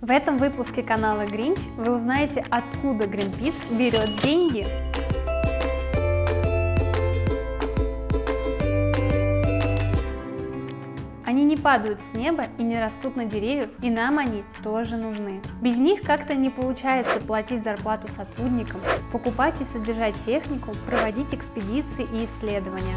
В этом выпуске канала Гринч вы узнаете, откуда Greenpeace берет деньги. Они не падают с неба и не растут на деревьях, и нам они тоже нужны. Без них как-то не получается платить зарплату сотрудникам, покупать и содержать технику, проводить экспедиции и исследования.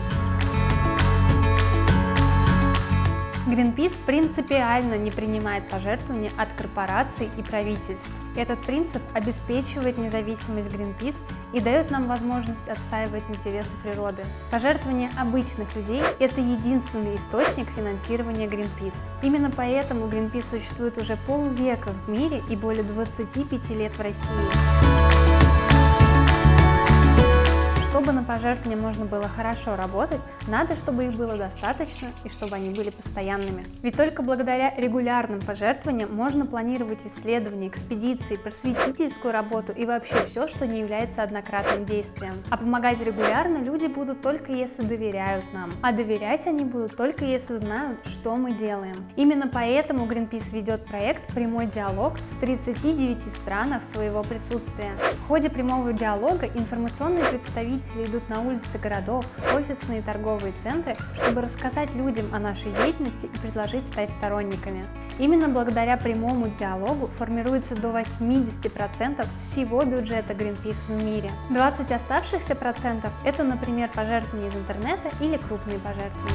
Greenpeace принципиально не принимает пожертвования от корпораций и правительств. Этот принцип обеспечивает независимость Greenpeace и дает нам возможность отстаивать интересы природы. Пожертвования обычных людей – это единственный источник финансирования Greenpeace. Именно поэтому Greenpeace существует уже полвека в мире и более 25 лет в России. Чтобы на пожертвования можно было хорошо работать, надо, чтобы их было достаточно и чтобы они были постоянными. Ведь только благодаря регулярным пожертвованиям можно планировать исследования, экспедиции, просветительскую работу и вообще все, что не является однократным действием. А помогать регулярно люди будут только если доверяют нам. А доверять они будут только если знают, что мы делаем. Именно поэтому Greenpeace ведет проект «Прямой диалог» в 39 странах своего присутствия. В ходе прямого диалога информационные представители представители идут на улицы городов, офисные и торговые центры, чтобы рассказать людям о нашей деятельности и предложить стать сторонниками. Именно благодаря прямому диалогу формируется до 80% всего бюджета Greenpeace в мире. 20 оставшихся процентов – это, например, пожертвования из интернета или крупные пожертвования.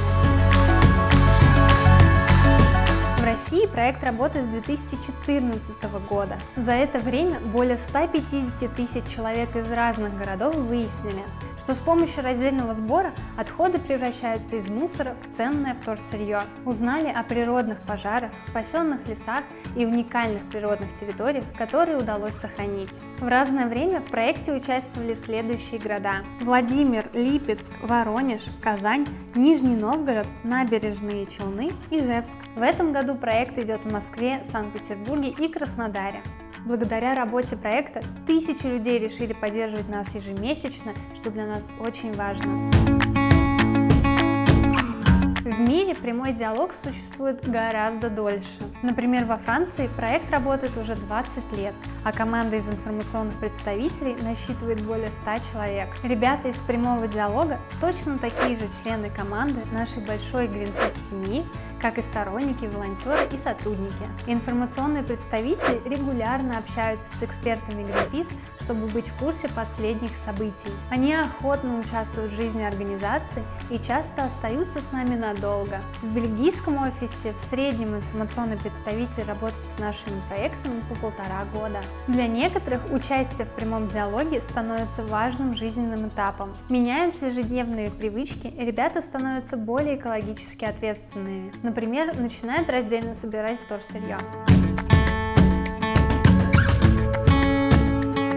России проект работает с 2014 года. За это время более 150 тысяч человек из разных городов выяснили, что с помощью раздельного сбора отходы превращаются из мусора в ценное вторсырье. Узнали о природных пожарах, спасенных лесах и уникальных природных территориях, которые удалось сохранить. В разное время в проекте участвовали следующие города. Владимир, Липецк, Воронеж, Казань, Нижний Новгород, Набережные Челны Ижевск. В этом году проект идет в Москве, Санкт-Петербурге и Краснодаре. Благодаря работе проекта тысячи людей решили поддерживать нас ежемесячно, что для нас очень важно. Прямой диалог существует гораздо дольше. Например, во Франции проект работает уже 20 лет, а команда из информационных представителей насчитывает более 100 человек. Ребята из прямого диалога точно такие же члены команды нашей большой Greenpeace семьи, как и сторонники, волонтеры и сотрудники. Информационные представители регулярно общаются с экспертами Greenpeace, чтобы быть в курсе последних событий. Они охотно участвуют в жизни организации и часто остаются с нами надолго. В бельгийском офисе в среднем информационный представитель работает с нашими проектами по полтора года. Для некоторых участие в прямом диалоге становится важным жизненным этапом. Меняются ежедневные привычки, и ребята становятся более экологически ответственными. Например, начинают раздельно собирать вторсырье.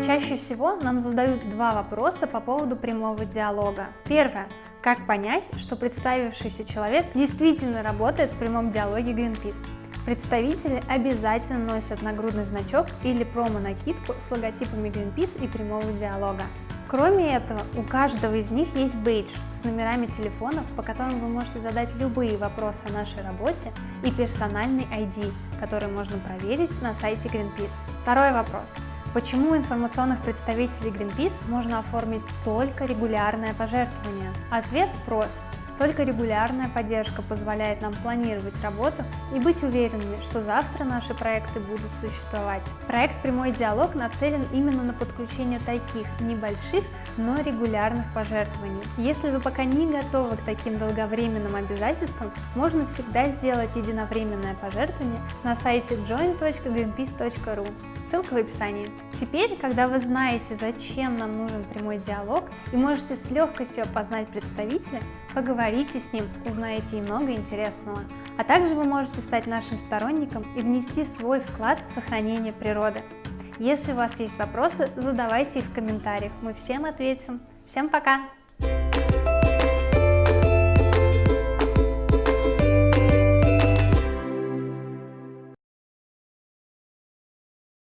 Чаще всего нам задают два вопроса по поводу прямого диалога. Первое. Как понять, что представившийся человек действительно работает в прямом диалоге Greenpeace? Представители обязательно носят нагрудный значок или промо-накидку с логотипами Greenpeace и прямого диалога. Кроме этого, у каждого из них есть бейдж с номерами телефонов, по которым вы можете задать любые вопросы о нашей работе и персональный ID, который можно проверить на сайте Greenpeace. Второй вопрос. Почему информационных представителей Greenpeace можно оформить только регулярное пожертвование? Ответ прост. Только регулярная поддержка позволяет нам планировать работу и быть уверенными, что завтра наши проекты будут существовать. Проект «Прямой диалог» нацелен именно на подключение таких небольших, но регулярных пожертвований. Если вы пока не готовы к таким долговременным обязательствам, можно всегда сделать единовременное пожертвование на сайте join.greenpeace.ru. Ссылка в описании. Теперь, когда вы знаете, зачем нам нужен прямой диалог и можете с легкостью опознать представителя, поговорите поговорите с ним, узнаете много интересного. А также вы можете стать нашим сторонником и внести свой вклад в сохранение природы. Если у вас есть вопросы, задавайте их в комментариях, мы всем ответим. Всем пока!